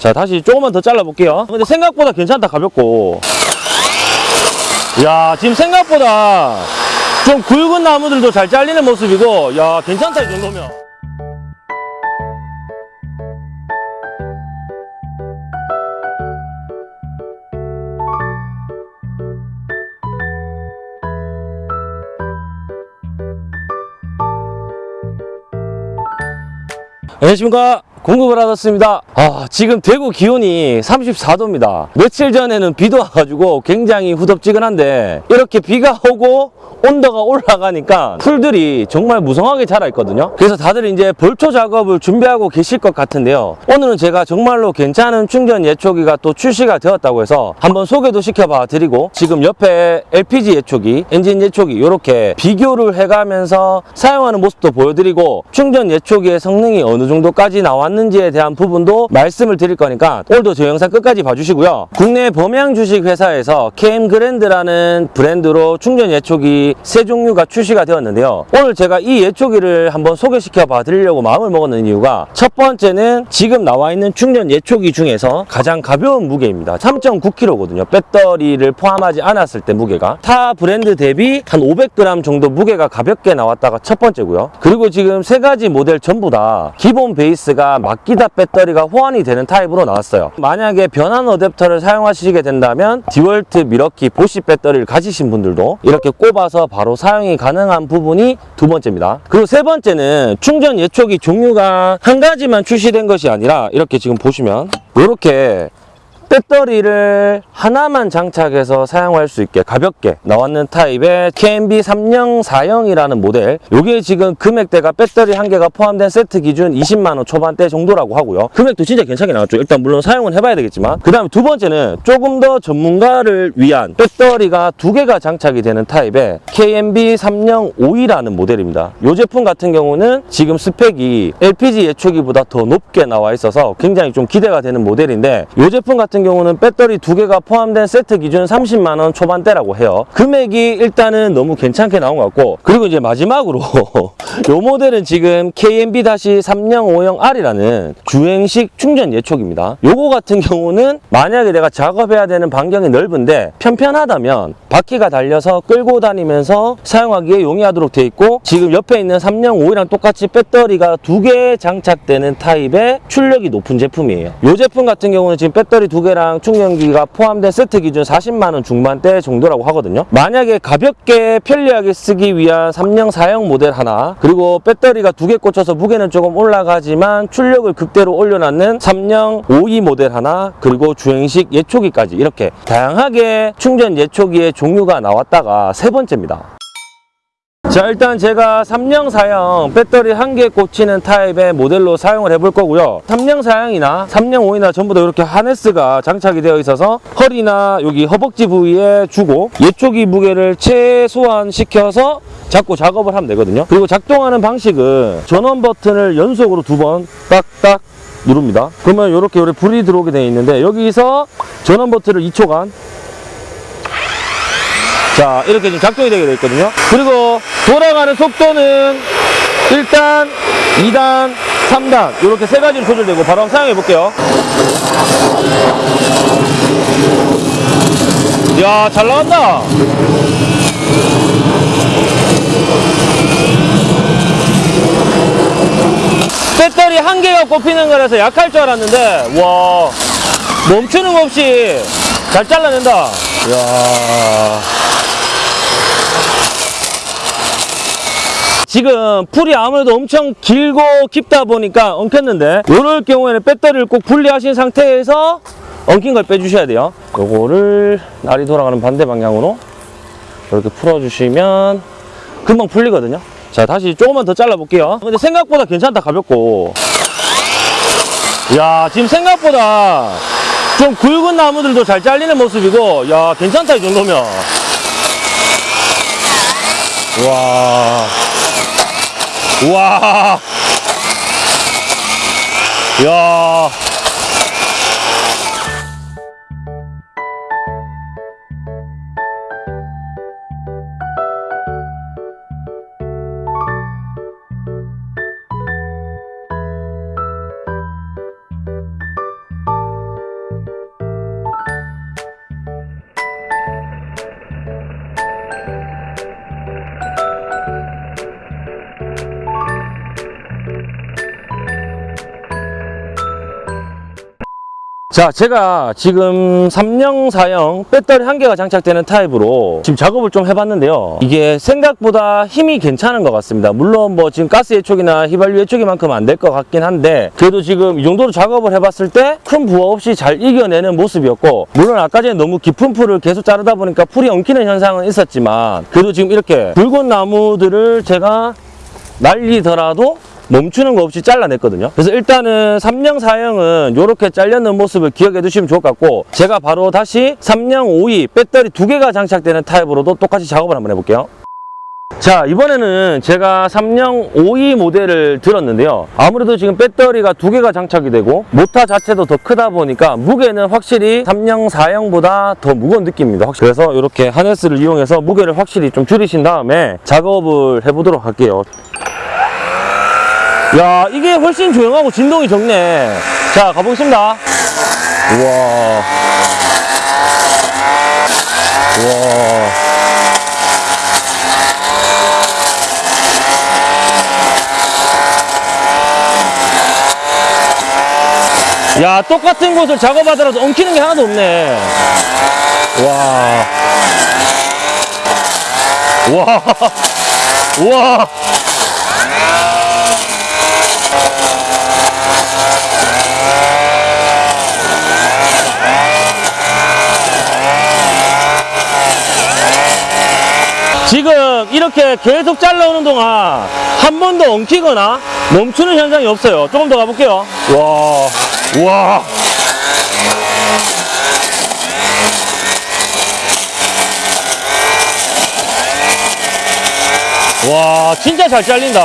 자 다시 조금만 더 잘라볼게요. 근데 생각보다 괜찮다 가볍고. 야 지금 생각보다 좀 굵은 나무들도 잘 잘리는 모습이고 야 괜찮다 이 정도면. 안녕하십니까 공급을 받았습니다. 아 지금 대구 기온이 34도입니다. 며칠 전에는 비도 와가지고 굉장히 후덥지근한데 이렇게 비가 오고 온도가 올라가니까 풀들이 정말 무성하게 자라있거든요. 그래서 다들 이제 벌초 작업을 준비하고 계실 것 같은데요. 오늘은 제가 정말로 괜찮은 충전 예초기가 또 출시가 되었다고 해서 한번 소개도 시켜봐 드리고 지금 옆에 LPG 예초기 엔진 예초기 이렇게 비교를 해가면서 사용하는 모습도 보여드리고 충전 예초기의 성능이 어느 정도까지 나왔는지 에 대한 부분도 말씀을 드릴 거니까 오늘도 저 영상 끝까지 봐주시고요. 국내 범양 주식 회사에서 KM 그랜드라는 브랜드로 충전 예초기 세 종류가 출시가 되었는데요. 오늘 제가 이 예초기를 한번 소개시켜 봐 드리려고 마음을 먹었는 이유가 첫 번째는 지금 나와 있는 충전 예초기 중에서 가장 가벼운 무게입니다. 3.9kg거든요. 배터리를 포함하지 않았을 때 무게가. 타 브랜드 대비 한 500g 정도 무게가 가볍게 나왔다가 첫 번째고요. 그리고 지금 세 가지 모델 전부 다 기본 베이스가 마키다 배터리가 호환이 되는 타입으로 나왔어요. 만약에 변환 어댑터를 사용하시게 된다면 디월트 밀워키 보쉬 배터리를 가지신 분들도 이렇게 꼽아서 바로 사용이 가능한 부분이 두 번째입니다. 그리고 세 번째는 충전 예초기 종류가 한 가지만 출시된 것이 아니라 이렇게 지금 보시면 이렇게 배터리를 하나만 장착해서 사용할 수 있게 가볍게 나왔는 타입의 KMB 3040이라는 모델. 이게 지금 금액대가 배터리 한 개가 포함된 세트 기준 20만원 초반대 정도라고 하고요. 금액도 진짜 괜찮게 나왔죠. 일단 물론 사용은 해봐야 되겠지만. 그 다음에 두 번째는 조금 더 전문가를 위한 배터리가 두 개가 장착이 되는 타입의 KMB 3052라는 모델입니다. 이 제품 같은 경우는 지금 스펙이 LPG 예초기보다 더 높게 나와 있어서 굉장히 좀 기대가 되는 모델인데 이 제품 같은 경우는 배터리 두 개가 포함된 세트 기준 30만 원 초반대라고 해요. 금액이 일단은 너무 괜찮게 나온 것 같고 그리고 이제 마지막으로 이 모델은 지금 KMB-3050R이라는 주행식 충전 예촉입니다. 요거 같은 경우는 만약에 내가 작업해야 되는 반경이 넓은데 편편하다면 바퀴가 달려서 끌고 다니면서 사용하기에 용이하도록 되어 있고 지금 옆에 있는 3050이랑 똑같이 배터리가 두 개 장착되는 타입의 출력이 높은 제품이에요. 이 제품 같은 경우는 지금 배터리 두개 랑 충전기가 포함된 세트 기준 40만 원 중반대 정도라고 하거든요. 만약에 가볍게 편리하게 쓰기 위한 3령 4형 모델 하나 그리고 배터리가 두 개 꽂혀서 무게는 조금 올라가지만 출력을 극대로 올려놨는 3령 52 모델 하나 그리고 주행식 예초기까지 이렇게 다양하게 충전 예초기의 종류가 나왔다가 세 번째입니다. 자 일단 제가 3령 4형 배터리 한 개 꽂히는 타입의 모델로 사용을 해볼 거고요. 3령 4형이나 3령 5이나 전부 다 이렇게 하네스가 장착이 되어 있어서 허리나 여기 허벅지 부위에 주고 예초기 무게를 최소한 시켜서 잡고 작업을 하면 되거든요. 그리고 작동하는 방식은 전원 버튼을 연속으로 두 번 딱딱 누릅니다. 그러면 이렇게 이렇게 불이 들어오게 되어 있는데 여기서 전원 버튼을 2초간. 자 이렇게 지금 작동이 되게 되어 있거든요. 그리고 돌아가는 속도는 1단, 2단, 3단 이렇게 세 가지로 조절되고 바로 한번 사용해 볼게요. 이야 잘 나간다. 배터리 한 개가 꼽히는 거라서 약할 줄 알았는데 와 멈추는 거 없이 잘 잘라낸다. 이야 지금 풀이 아무래도 엄청 길고 깊다 보니까 엉켰는데 이럴 경우에는 배터리를 꼭 분리하신 상태에서 엉킨 걸 빼주셔야 돼요. 요거를 날이 돌아가는 반대 방향으로 이렇게 풀어주시면 금방 풀리거든요. 자 다시 조금만 더 잘라 볼게요. 근데 생각보다 괜찮다 가볍고. 야 지금 생각보다 좀 굵은 나무들도 잘 잘리는 모습이고 야 괜찮다 이 정도면. 와. 우 와. 야. 자, 제가 지금 3령 4형 배터리 한 개가 장착되는 타입으로 지금 작업을 좀 해봤는데요. 이게 생각보다 힘이 괜찮은 것 같습니다. 물론 뭐 지금 가스 예촉이나 휘발유 예촉이만큼 안 될 것 같긴 한데 그래도 지금 이 정도로 작업을 해봤을 때 큰 부하 없이 잘 이겨내는 모습이었고 물론 아까 전에 너무 깊은 풀을 계속 자르다 보니까 풀이 엉키는 현상은 있었지만 그래도 지금 이렇게 붉은 나무들을 제가 날리더라도 멈추는 거 없이 잘라냈거든요. 그래서 일단은 3령 4형은 이렇게 잘려는 모습을 기억해 두시면 좋을 것 같고 제가 바로 다시 3령 5위 배터리 두 개가 장착되는 타입으로도 똑같이 작업을 한번 해볼게요. 자 이번에는 제가 3령 5위 모델을 들었는데요 아무래도 지금 배터리가 두 개가 장착이 되고 모터 자체도 더 크다 보니까 무게는 확실히 3령 4형보다 더 무거운 느낌입니다. 그래서 이렇게 하네스를 이용해서 무게를 확실히 좀 줄이신 다음에 작업을 해보도록 할게요 야 이게 훨씬 조용하고 진동이 적네. 자 가보겠습니다. 우와. 우와. 야 똑같은 곳을 작업하더라도 엉키는 게 하나도 없네. 와. 와, 와. 지금 이렇게 계속 잘라오는 동안 한 번도 엉키거나 멈추는 현상이 없어요. 조금 더 가볼게요. 와, 와. 와, 진짜 잘 잘린다.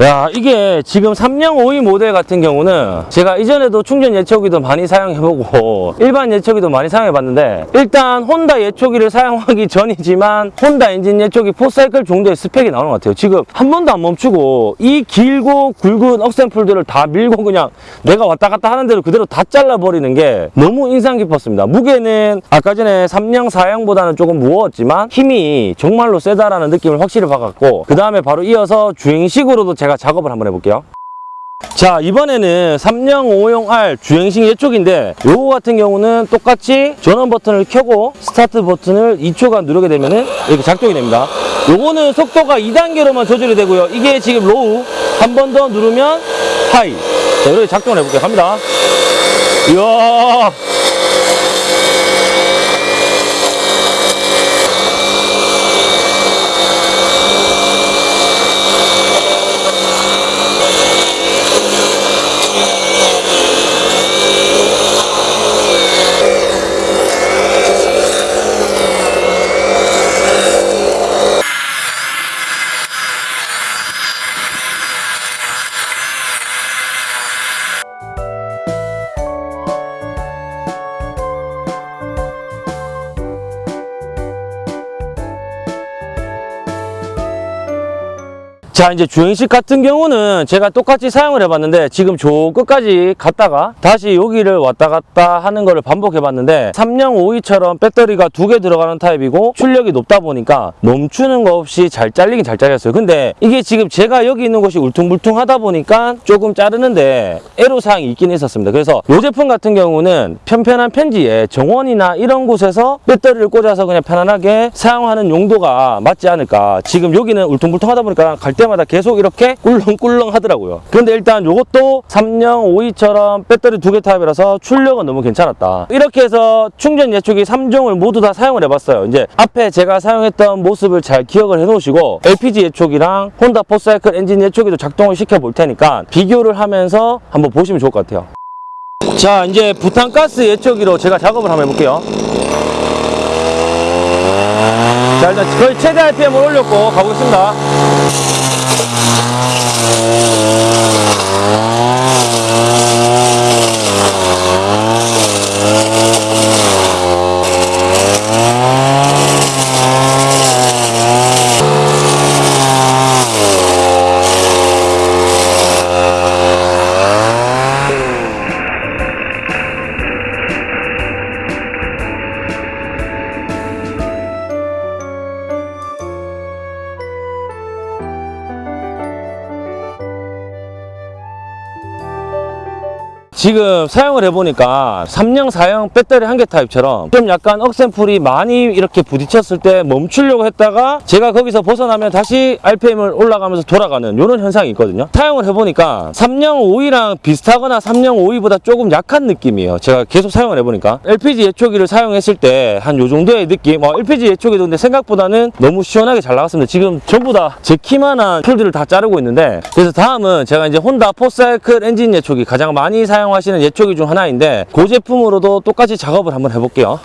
야 이게 지금 3령 5위 모델 같은 경우는 제가 이전에도 충전 예초기도 많이 사용해보고 일반 예초기도 많이 사용해봤는데 일단 혼다 예초기를 사용하기 전이지만 혼다 엔진 예초기 포사이클 정도의 스펙이 나오는 것 같아요. 지금 한 번도 안 멈추고 이 길고 굵은 억센풀들을 다 밀고 그냥 내가 왔다 갔다 하는 대로 그대로 다 잘라버리는 게 너무 인상 깊었습니다. 무게는 아까 전에 3령 4형보다는 조금 무거웠지만 힘이 정말로 세다라는 느낌을 확실히 받았고 그 다음에 바로 이어서 주행식으로도 제가 작업을 한번 해볼게요. 자 이번에는 3령 5용 R 주행식 예촉인데 요거 같은 경우는 똑같이 전원 버튼을 켜고 스타트 버튼을 2초간 누르게 되면 은 이렇게 작동이 됩니다. 요거는 속도가 2단계로만 조절이 되고요. 이게 지금 로우 한 번 더 누르면 하이. 자 이렇게 작동을 해볼게요. 갑니다. 이야 자 이제 주행식 같은 경우는 제가 똑같이 사용을 해봤는데 지금 저 끝까지 갔다가 다시 여기를 왔다 갔다 하는 거를 반복해 봤는데 3령 5위처럼 배터리가 두 개 들어가는 타입이고 출력이 높다 보니까 멈추는 거 없이 잘 잘리긴 잘 잘렸어요. 근데 이게 지금 제가 여기 있는 곳이 울퉁불퉁하다 보니까 조금 자르는데 애로사항이 있긴 있었습니다. 그래서 이 제품 같은 경우는 편편한 편지에 정원이나 이런 곳에서 배터리를 꽂아서 그냥 편안하게 사용하는 용도가 맞지 않을까. 지금 여기는 울퉁불퉁하다 보니까 갈 때마다 계속 이렇게 꿀렁꿀렁 하더라고요. 근데 일단 이것도 3령 5위처럼 배터리 두 개 타입이라서 출력은 너무 괜찮았다. 이렇게 해서 충전 예촉기 3종을 모두 다 사용을 해봤어요. 이제 앞에 제가 사용했던 모습을 잘 기억을 해 놓으시고 LPG 예촉이랑 혼다 포사이클 엔진 예촉기도 작동을 시켜 볼 테니까 비교를 하면서 한번 보시면 좋을 것 같아요. 자 이제 부탄가스 예촉기로 제가 작업을 한번 해볼게요. 자 일단 거의 최대 RPM을 올렸고 가보겠습니다 지금 사용을 해보니까 3형, 4형 배터리 한 개 타입처럼 좀 약간 억센풀이 많이 이렇게 부딪혔을 때 멈추려고 했다가 제가 거기서 벗어나면 다시 RPM을 올라가면서 돌아가는 이런 현상이 있거든요. 사용을 해보니까 3형 5위랑 비슷하거나 3형 5위보다 조금 약한 느낌이에요. 제가 계속 사용을 해보니까 LPG 예초기를 사용했을 때 한 요 정도의 느낌 어, LPG 예초기도 근데 생각보다는 너무 시원하게 잘 나갔습니다. 지금 전부 다 제 키만한 풀들을 다 자르고 있는데 그래서 다음은 제가 이제 혼다 포사이클 엔진 예초기 가장 많이 사용 하시는 예초기 중 하나인데 그 제품으로도 똑같이 작업을 한번 해볼게요.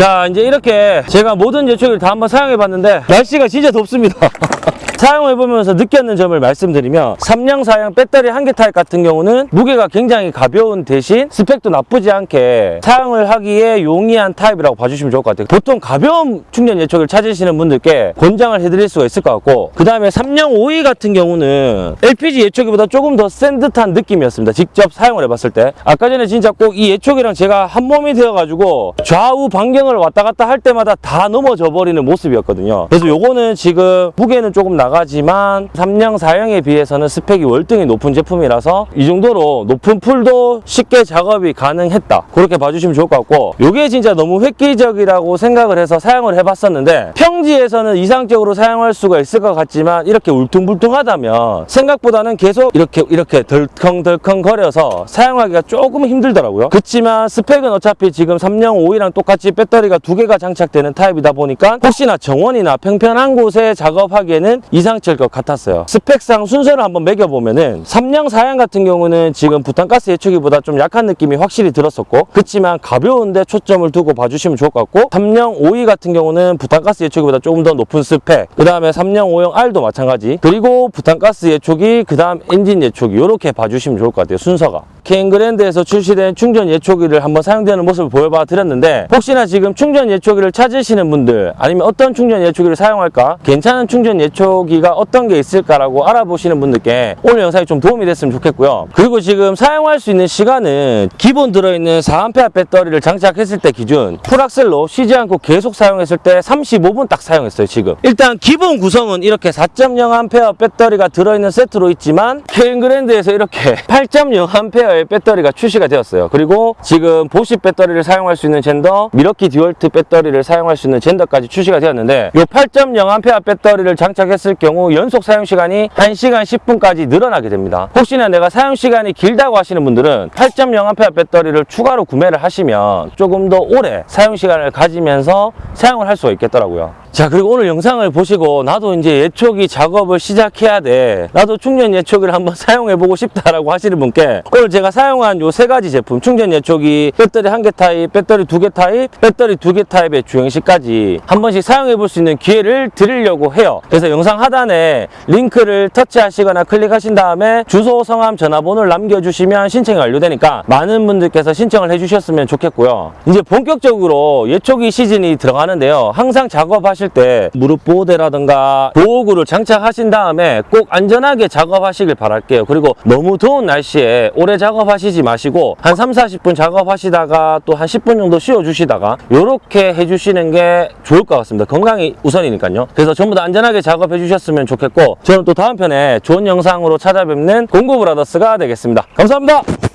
자 이제 이렇게 제가 모든 예초기를 다 한번 사용해 봤는데 날씨가 진짜 덥습니다 사용해 보면서 느꼈는 점을 말씀드리면 3량 4량 배터리 한 개 타입 같은 경우는 무게가 굉장히 가벼운 대신 스펙도 나쁘지 않게 사용을 하기에 용이한 타입이라고 봐주시면 좋을 것 같아요. 보통 가벼운 충전 예초기를 찾으시는 분들께 권장을 해드릴 수가 있을 것 같고 그 다음에 3량 5위 같은 경우는 LPG 예초기보다 조금 더 센 듯한 느낌이었습니다. 직접 사용을 해봤을 때. 아까 전에 진짜 꼭 이 예초기랑 제가 한 몸이 되어가지고 좌우 반경을 왔다 갔다 할 때마다 다 넘어져 버리는 모습이었거든요. 그래서 요거는 지금 무게는 조금 나가 지만 3량 4량에 비해서는 스펙이 월등히 높은 제품이라서 이 정도로 높은 풀도 쉽게 작업이 가능했다. 그렇게 봐주시면 좋을 것 같고 요게 진짜 너무 획기적이라고 생각을 해서 사용을 해봤었는데 평지에서는 이상적으로 사용할 수가 있을 것 같지만 이렇게 울퉁불퉁하다면 생각보다는 계속 이렇게 이렇게 덜컹덜컹 거려서 사용하기가 조금 힘들더라고요. 그렇지만 스펙은 어차피 지금 3량 5위랑 똑같이 배터리가 두 개가 장착되는 타입이다 보니까 혹시나 정원이나 평평한 곳에 작업하기에는 이 상치일 것 같았어요. 스펙상 순서를 한번 매겨보면은 3량 4량 같은 경우는 지금 부탄가스 예초기보다 좀 약한 느낌이 확실히 들었었고 그렇지만 가벼운데 초점을 두고 봐주시면 좋을 것 같고 3량 5위 같은 경우는 부탄가스 예초기보다 조금 더 높은 스펙 그 다음에 3량 5형 R도 마찬가지 그리고 부탄가스 예초기 그 다음 엔진 예초기 이렇게 봐주시면 좋을 것 같아요 순서가 케인그랜드에서 출시된 충전 예초기를 한번 사용되는 모습을 보여봐 드렸는데 혹시나 지금 충전 예초기를 찾으시는 분들 아니면 어떤 충전 예초기를 사용할까 괜찮은 충전 예초기가 어떤 게 있을까라고 알아보시는 분들께 오늘 영상이 좀 도움이 됐으면 좋겠고요. 그리고 지금 사용할 수 있는 시간은 기본 들어있는 4A 배터리를 장착했을 때 기준 full 악셀로 쉬지 않고 계속 사용했을 때 35분 딱 사용했어요 지금. 일단 기본 구성은 이렇게 4.0A 배터리가 들어있는 세트로 있지만 케인그랜드에서 이렇게 8.0A의 배터리가 출시가 되었어요. 그리고 지금 보쉬 배터리를 사용할 수 있는 젠더 미러키 듀얼트 배터리를 사용할 수 있는 gender까지 출시가 되었는데 이 8.0A 배터리를 장착했을 경우 연속 사용 시간이 1시간 10분까지 늘어나게 됩니다. 혹시나 내가 사용 시간이 길다고 하시는 분들은 8.0A 배터리를 추가로 구매를 하시면 조금 더 오래 사용 시간을 가지면서 사용을 할 수가 있겠더라고요 자 그리고 오늘 영상을 보시고 나도 이제 예초기 작업을 시작해야 돼. 나도 충전 예초기를 한번 사용해 보고 싶다라고 하시는 분께 오늘 제가 사용한 요 세 가지 제품 충전 예초기 배터리 한 개 타입 배터리 두 개 타입 배터리 두 개 타입의 주행식까지 한 번씩 사용해 볼 수 있는 기회를 드리려고 해요. 그래서 영상 하단에 링크를 터치하시거나 클릭하신 다음에 주소 성함 전화번호를 남겨주시면 신청이 완료되니까 많은 분들께서 신청을 해주셨으면 좋겠고요. 이제 본격적으로 예초기 시즌이 들어가는데요. 항상 작업하 실 때 무릎 보호대라든가 보호구를 장착하신 다음에 꼭 안전하게 작업하시길 바랄게요. 그리고 너무 더운 날씨에 오래 작업하시지 마시고 한 3, 40분 작업하시다가 또 한 10분 정도 쉬어 주시다가 이렇게 해주시는 게 좋을 것 같습니다. 건강이 우선이니까요. 그래서 전부 다 안전하게 작업해 주셨으면 좋겠고 저는 또 다음 편에 좋은 영상으로 찾아뵙는 공구브라더스가 되겠습니다. 감사합니다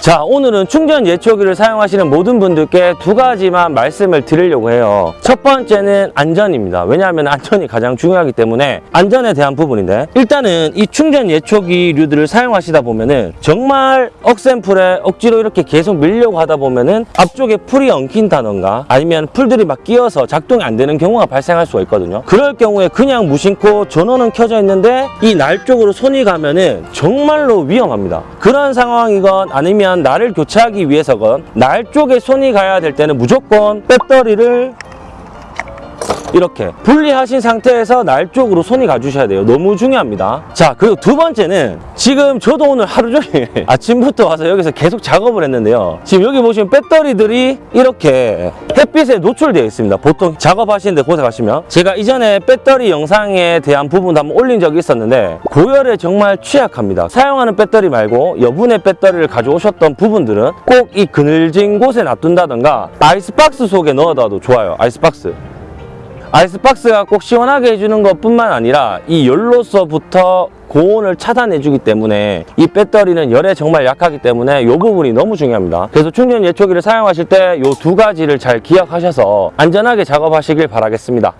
자 오늘은 충전 예초기를 사용하시는 모든 분들께 두 가지만 말씀을 드리려고 해요. 첫 번째는 안전입니다. 왜냐하면 안전이 가장 중요하기 때문에 안전에 대한 부분인데. 일단은 이 충전 예초기류들을 사용하시다 보면은 정말 억센풀에 억지로 이렇게 계속 밀려고 하다 보면은 앞쪽에 풀이 엉킨다던가 아니면 풀들이 막 끼어서 작동이 안 되는 경우가 발생할 수가 있거든요. 그럴 경우에 그냥 무심코 전원은 켜져 있는데 이 날 쪽으로 손이 가면은 정말로 위험합니다. 그런 상황이건 아니면 날을 교체하기 위해서건 날 쪽에 손이 가야 될 때는 무조건 배터리를 이렇게 분리하신 상태에서 날 쪽으로 손이 가주셔야 돼요. 너무 중요합니다. 자, 그리고 두 번째는 지금 저도 오늘 하루 종일 아침부터 와서 여기서 계속 작업을 했는데요. 지금 여기 보시면 배터리들이 이렇게 햇빛에 노출되어 있습니다. 보통 작업하시는데 고생하시면 제가 이전에 배터리 영상에 대한 부분도 한번 올린 적이 있었는데 고열에 정말 취약합니다. 사용하는 배터리 말고 여분의 배터리를 가져오셨던 부분들은 꼭 이 그늘진 곳에 놔둔다던가 아이스박스 속에 넣어둬도 좋아요. 아이스박스. 아이스박스가 꼭 시원하게 해주는 것 뿐만 아니라 이 열로서부터 고온을 차단해주기 때문에 이 배터리는 열에 정말 약하기 때문에 이 부분이 너무 중요합니다. 그래서 충전 예초기를 사용하실 때 이 두 가지를 잘 기억하셔서 안전하게 작업하시길 바라겠습니다.